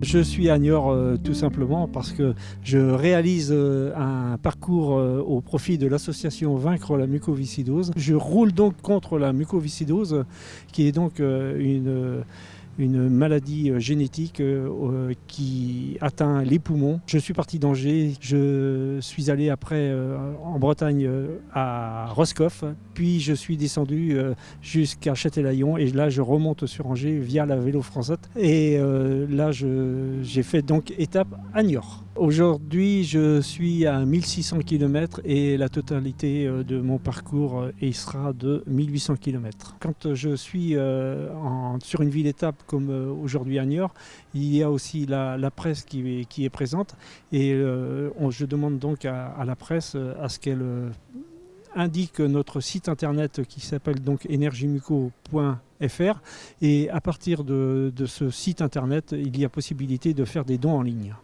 Je suis à Niort euh, tout simplement parce que je réalise euh, un parcours euh, au profit de l'association Vaincre la mucoviscidose. Je roule donc contre la mucoviscidose qui est donc une une maladie euh, génétique euh, euh, qui atteint les poumons. Je suis parti d'Angers, je suis allé après en Bretagne à Roscoff, puis je suis descendu jusqu'à Châtelaillon et là je remonte sur Angers via la vélo française et là j'ai fait donc étape à Niort. Aujourd'hui, je suis à 1600 km et la totalité de mon parcours sera de 1800 km. Quand je suis sur une ville étape comme aujourd'hui à Niort, il y a aussi la, presse qui est, présente et je demande donc à, la presse à ce qu'elle indique notre site internet qui s'appelle donc énergiemuco.fr et à partir de ce site internet, il y a possibilité de faire des dons en ligne.